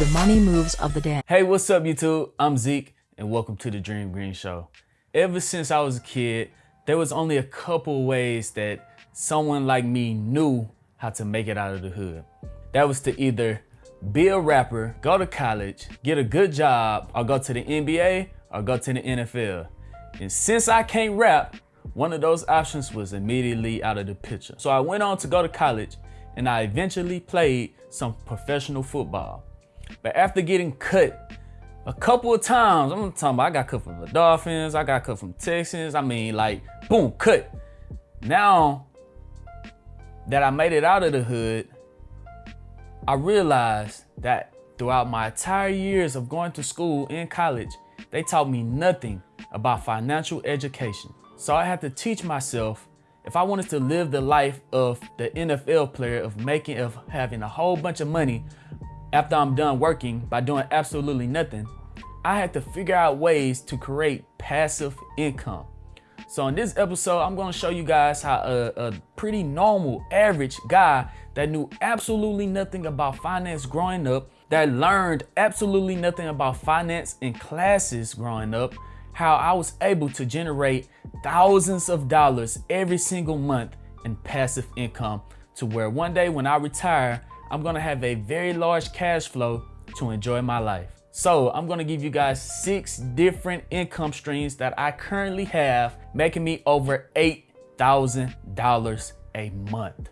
The money moves of the day. Hey, what's up, YouTube? I'm Zeke, and welcome to the Dream Green Show. Ever since I was a kid, there was only a couple ways that someone like me knew how to make it out of the hood. That was to either be a rapper, go to college, get a good job, or go to the NBA or go to the NFL. And since I can't rap, one of those options was immediately out of the picture. So I went on to go to college and I eventually played some professional football. But after getting cut a couple of times, I'm talking about I got cut from the Dolphins, I got cut from Texans. I mean, like, boom, cut. Now that I made it out of the hood, I realized that throughout my entire years of going to school in college, they taught me nothing about financial education. So I had to teach myself if I wanted to live the life of the NFL player of making, of having a whole bunch of money after I'm done working by doing absolutely nothing, I had to figure out ways to create passive income. So in this episode, I'm gonna show you guys how a, a, pretty normal, average guy that knew absolutely nothing about finance growing up, that learned absolutely nothing about finance in classes growing up, how I was able to generate thousands of dollars every single month in passive income to where one day when I retire, I'm gonna have a very large cash flow to enjoy my life. So I'm gonna give you guys six different income streams that I currently have, making me over $8,000 a month.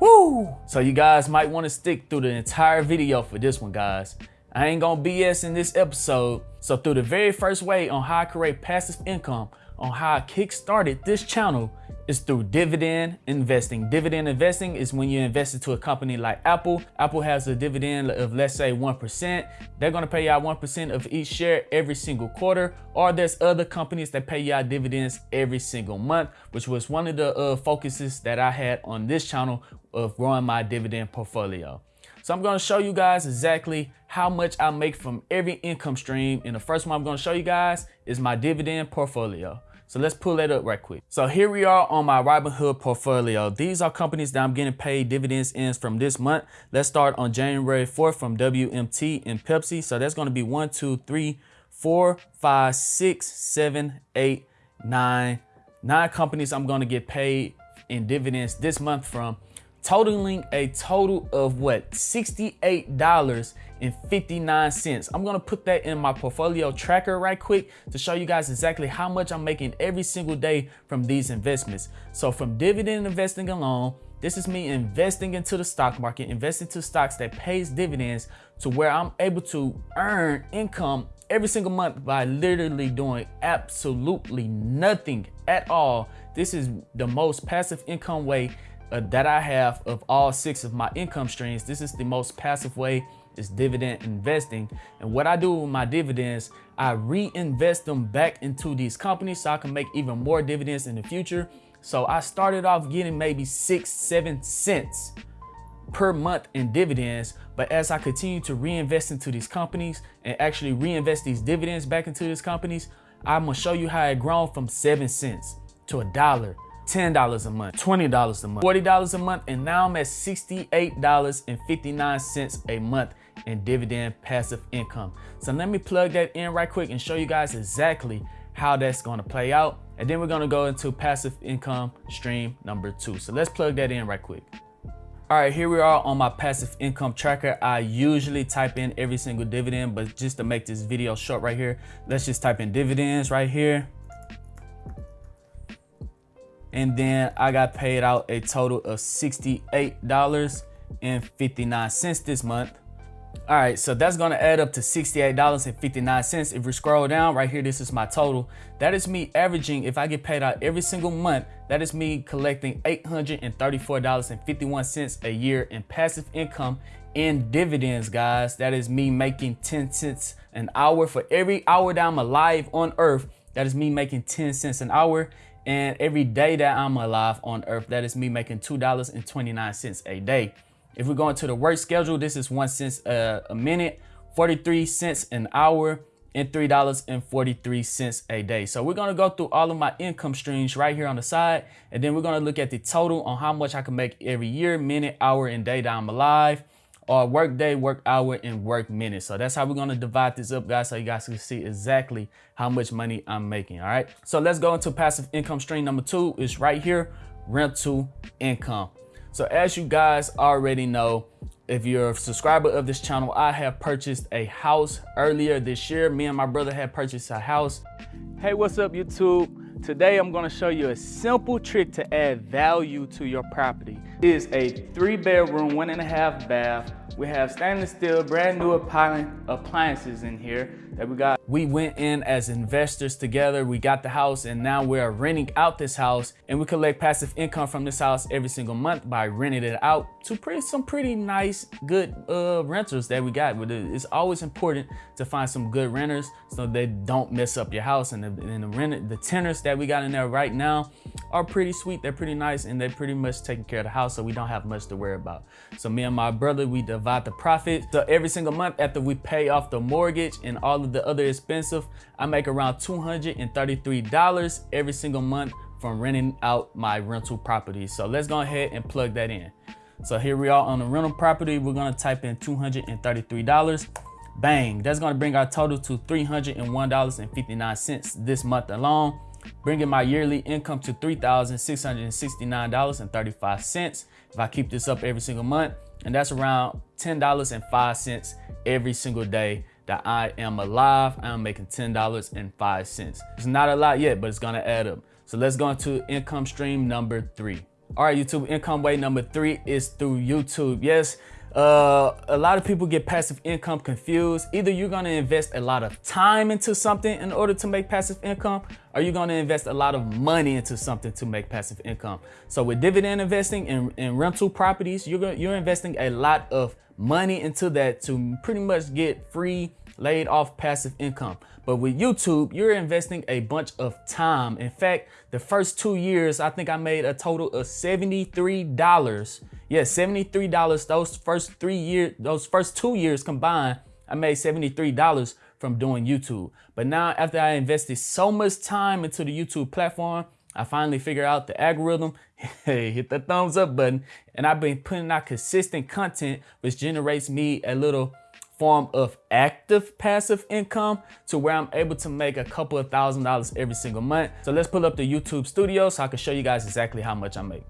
Woo! So you guys might wanna stick through the entire video for this one, guys. I ain't gonna BS in this episode. So through the very first way on how I create passive income, on how I kick-started this channel is through dividend investing. Dividend investing is when you invest into a company like Apple. Apple has a dividend of let's say 1%. They're gonna pay out 1% of each share every single quarter. Or there's other companies that pay out dividends every single month, which was one of the uh, focuses that I had on this channel of growing my dividend portfolio. So I'm gonna show you guys exactly how much I make from every income stream. And the first one I'm gonna show you guys is my dividend portfolio. So let's pull that up right quick. So here we are on my Robinhood portfolio. These are companies that I'm getting paid dividends in from this month. Let's start on January 4th from WMT and Pepsi. So that's gonna be one, two, three, four, five, six, seven, eight, nine, nine companies I'm gonna get paid in dividends this month from totaling a total of what $68.59 i'm gonna put that in my portfolio tracker right quick to show you guys exactly how much i'm making every single day from these investments. So from dividend investing alone this is me investing into the stock market investing into stocks that pays dividends to where i'm able to earn income every single month by literally doing absolutely nothing at all. This is the most passive income way uh, that I have of all six of my income streams, this is the most passive way is dividend investing. And what I do with my dividends, I reinvest them back into these companies so I can make even more dividends in the future. So I started off getting maybe six, seven cents per month in dividends. But as I continue to reinvest into these companies and actually reinvest these dividends back into these companies, I'm gonna show you how it grown from seven cents to a dollar $10 a month, $20 a month, $40 a month, and now I'm at $68.59 a month in dividend passive income. So let me plug that in right quick and show you guys exactly how that's gonna play out. And then we're gonna go into passive income stream number two. So let's plug that in right quick. All right, here we are on my passive income tracker. I usually type in every single dividend, but just to make this video short right here, let's just type in dividends right here and then I got paid out a total of $68.59 this month. All right, so that's gonna add up to $68.59. If we scroll down right here, this is my total. That is me averaging, if I get paid out every single month, that is me collecting $834.51 a year in passive income in dividends, guys. That is me making 10 cents an hour for every hour that I'm alive on earth. That is me making 10 cents an hour. And every day that I'm alive on earth, that is me making $2.29 a day. If we go into the work schedule, this is one cent a, a minute, 43 cents an hour, and $3.43 a day. So we're gonna go through all of my income streams right here on the side, and then we're gonna look at the total on how much I can make every year, minute, hour, and day that I'm alive. Are work day, work hour, and work minute. So that's how we're gonna divide this up, guys, so you guys can see exactly how much money I'm making, all right? So let's go into passive income stream number two. It's right here, rental income. So as you guys already know, if you're a subscriber of this channel, I have purchased a house earlier this year. Me and my brother had purchased a house. Hey, what's up YouTube? Today I'm gonna show you a simple trick to add value to your property. It is a three bedroom, one and a half bath. We have stainless steel, brand new appliances in here that we got. We went in as investors together. We got the house and now we're renting out this house and we collect passive income from this house every single month by renting it out to pretty, some pretty nice, good uh, renters that we got. But It's always important to find some good renters so they don't mess up your house. And the, and the, rent, the tenants that we got in there right now are pretty sweet. They're pretty nice and they're pretty much taking care of the house so we don't have much to worry about. So me and my brother, we divide the profit. So every single month after we pay off the mortgage and all of the other expensive, I make around $233 every single month from renting out my rental property. So let's go ahead and plug that in. So here we are on the rental property. We're gonna type in $233. Bang, that's gonna bring our total to $301.59 this month alone, bringing my yearly income to $3,669.35 if I keep this up every single month. And that's around $10.05 every single day that I am alive. I am making $10.05. It's not a lot yet, but it's gonna add up. So let's go into income stream number three. All right, YouTube income way number three is through YouTube. Yes, uh, a lot of people get passive income confused. Either you're gonna invest a lot of time into something in order to make passive income, or you're gonna invest a lot of money into something to make passive income. So with dividend investing and, and rental properties, you're, you're investing a lot of money into that to pretty much get free laid off passive income. But with YouTube, you're investing a bunch of time. In fact, the first two years, I think I made a total of $73. Yeah, $73. Those first three years, those first two years combined, I made $73 from doing YouTube. But now after I invested so much time into the YouTube platform, I finally figured out the algorithm. Hey, hit the thumbs up button. And I've been putting out consistent content, which generates me a little form of active passive income to where I'm able to make a couple of thousand dollars every single month. So let's pull up the YouTube studio so I can show you guys exactly how much I make.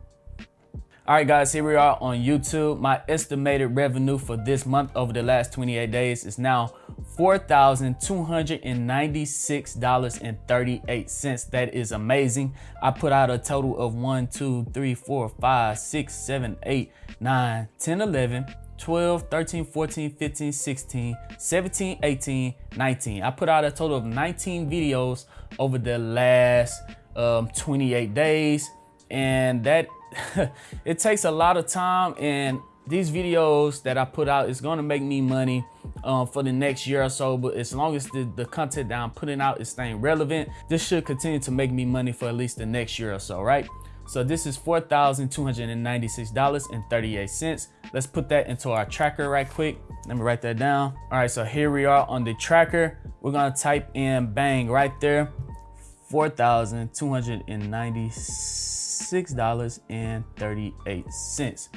All right, guys, here we are on YouTube. My estimated revenue for this month over the last 28 days is now $4,296.38. That is amazing. I put out a total of 1, 2, 3, 4, 5, 6, 7, 8, 9, 10, 11, 12, 13, 14, 15, 16, 17, 18, 19. I put out a total of 19 videos over the last um, 28 days. And that, it takes a lot of time and these videos that I put out is gonna make me money um, for the next year or so, but as long as the, the content that I'm putting out is staying relevant, this should continue to make me money for at least the next year or so, right? So this is $4,296.38. Let's put that into our tracker right quick. Let me write that down. All right, so here we are on the tracker. We're gonna type in bang right there, $4,296.38.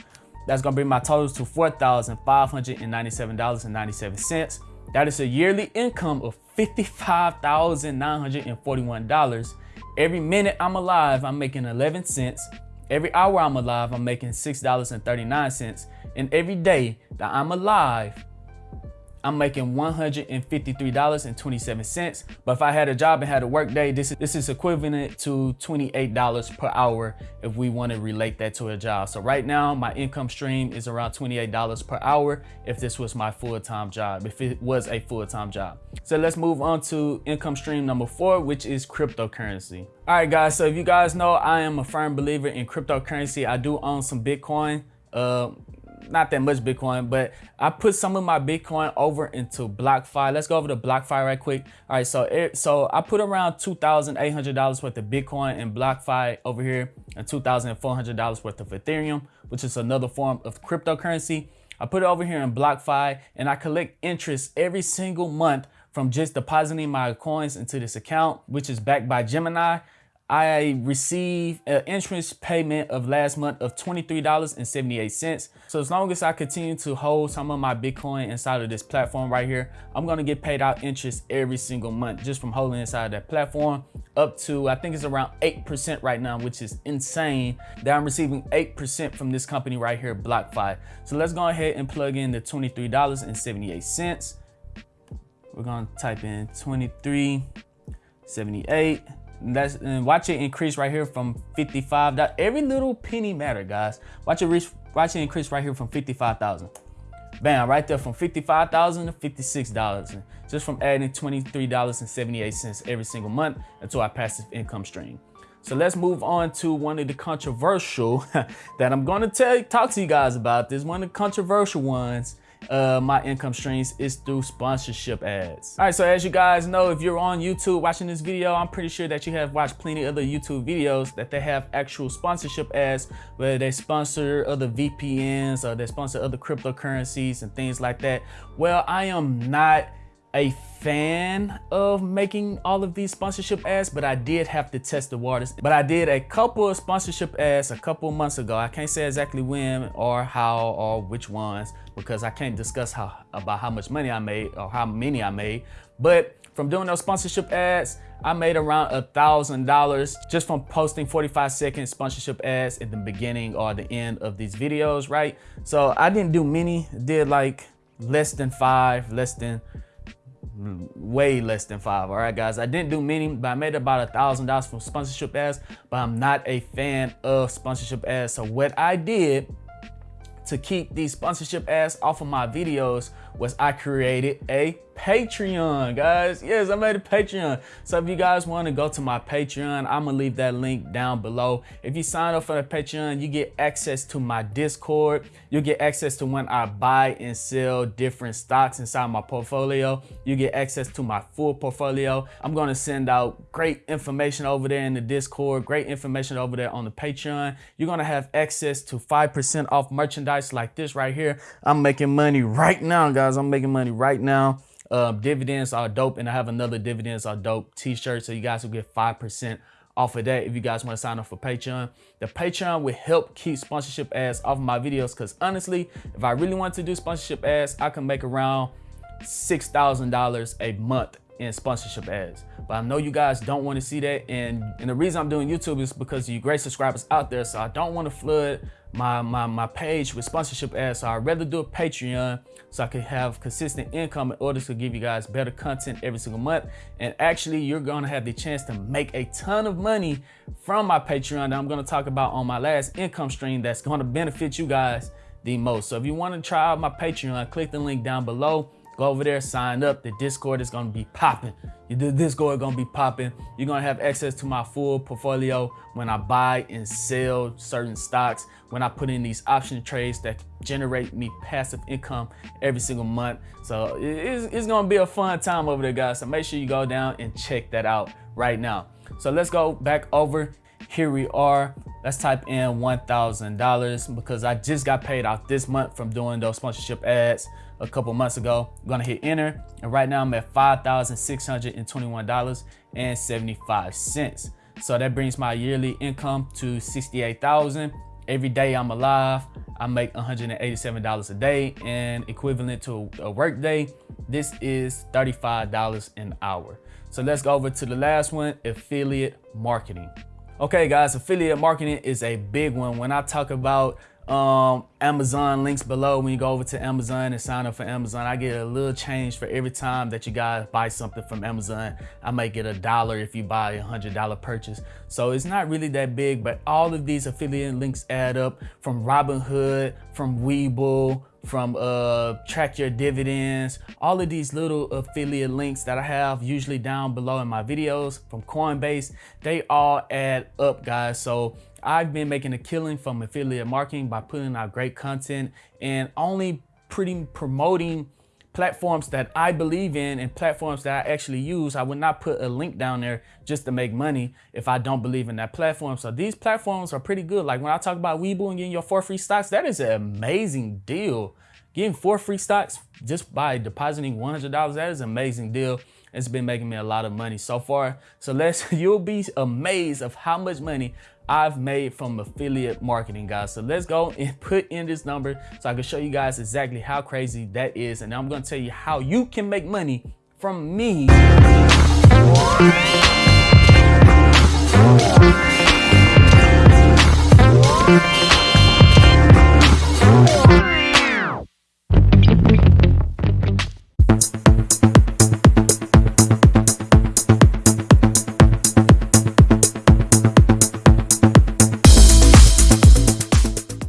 That's gonna bring my totals to $4,597.97. That is a yearly income of $55,941 Every minute I'm alive, I'm making 11 cents. Every hour I'm alive, I'm making $6.39. And every day that I'm alive, I'm making $153.27. But if I had a job and had a work day, this is, this is equivalent to $28 per hour if we want to relate that to a job. So right now, my income stream is around $28 per hour if this was my full-time job, if it was a full-time job. So let's move on to income stream number four, which is cryptocurrency. All right, guys, so if you guys know, I am a firm believer in cryptocurrency. I do own some Bitcoin. Uh, not that much Bitcoin, but I put some of my Bitcoin over into BlockFi. Let's go over to BlockFi right quick. All right, so it, so I put around $2,800 worth of Bitcoin in BlockFi over here and $2,400 worth of Ethereum, which is another form of cryptocurrency. I put it over here in BlockFi and I collect interest every single month from just depositing my coins into this account, which is backed by Gemini. I received an interest payment of last month of $23.78. So as long as I continue to hold some of my Bitcoin inside of this platform right here, I'm gonna get paid out interest every single month just from holding inside that platform up to, I think it's around 8% right now, which is insane that I'm receiving 8% from this company right here, BlockFi. So let's go ahead and plug in the $23.78. We're gonna type in 23.78 that's and watch it increase right here from 55 every little penny matter guys. Watch it reach watch it increase right here from 55,000 bam right there from 55,000 to 56 dollars just from adding 23 dollars and 78 cents every single month into our passive income stream. So let's move on to one of the controversial that I'm going to tell talk to you guys about this one of the controversial ones uh, my income streams is through sponsorship ads. All right, so as you guys know, if you're on YouTube watching this video, I'm pretty sure that you have watched plenty of other YouTube videos that they have actual sponsorship ads, where they sponsor other VPNs or they sponsor other cryptocurrencies and things like that. Well, I am not a fan of making all of these sponsorship ads, but I did have to test the waters. But I did a couple of sponsorship ads a couple months ago. I can't say exactly when or how or which ones because I can't discuss how about how much money I made or how many I made. But from doing those sponsorship ads, I made around a thousand dollars just from posting 45 second sponsorship ads at the beginning or the end of these videos, right? So I didn't do many, did like less than five, less than way less than five all right guys? I didn't do many but i made about a thousand dollars from sponsorship ads but i'm not a fan of sponsorship ads. So what i did to keep these sponsorship ads off of my videos was I created a Patreon, guys. Yes, I made a Patreon. So if you guys want to go to my Patreon, I'm going to leave that link down below. If you sign up for the Patreon, you get access to my Discord. You'll get access to when I buy and sell different stocks inside my portfolio. You get access to my full portfolio. I'm going to send out great information over there in the Discord, great information over there on the Patreon. You're going to have access to 5% off merchandise like this right here. I'm making money right now, guys guys. I'm making money right now. Uh, dividends are dope, and I have another dividends are dope t-shirt, so you guys will get 5% off of that if you guys want to sign up for Patreon. The Patreon will help keep sponsorship ads off of my videos because honestly, if I really want to do sponsorship ads, I can make around $6,000 a month in sponsorship ads. But I know you guys don't want to see that. And, and the reason I'm doing YouTube is because you great subscribers out there. So I don't want to flood my, my, my page with sponsorship ads. So I'd rather do a Patreon so I can have consistent income in order to give you guys better content every single month. And actually, you're gonna have the chance to make a ton of money from my Patreon that I'm gonna talk about on my last income stream that's gonna benefit you guys the most. So if you wanna try out my Patreon, click the link down below. Go over there, sign up. The Discord is gonna be popping. The Discord is gonna be popping. You're gonna have access to my full portfolio when I buy and sell certain stocks, when I put in these option trades that generate me passive income every single month. So it's, it's gonna be a fun time over there, guys. So make sure you go down and check that out right now. So let's go back over. Here we are. Let's type in $1,000 because I just got paid out this month from doing those sponsorship ads a couple months ago. I'm gonna hit enter, and right now I'm at $5,621.75. So that brings my yearly income to 68,000. Every day I'm alive, I make $187 a day and equivalent to a work day, this is $35 an hour. So let's go over to the last one, affiliate marketing. Okay guys, affiliate marketing is a big one. When I talk about um, Amazon links below. When you go over to Amazon and sign up for Amazon, I get a little change for every time that you guys buy something from Amazon. I might get a dollar if you buy a hundred dollar purchase. So it's not really that big, but all of these affiliate links add up from Robinhood, from Webull, from uh, track your dividends, all of these little affiliate links that I have usually down below in my videos from Coinbase, they all add up guys. So I've been making a killing from affiliate marketing by putting out great content and only pretty promoting platforms that I believe in and platforms that I actually use. I would not put a link down there just to make money if I don't believe in that platform. So these platforms are pretty good. Like when I talk about Webull and getting your four free stocks, that is an amazing deal. Getting four free stocks just by depositing $100, that is an amazing deal. It's been making me a lot of money so far. So let's, you'll be amazed of how much money I've made from affiliate marketing, guys. So let's go and put in this number so I can show you guys exactly how crazy that is. And I'm gonna tell you how you can make money from me.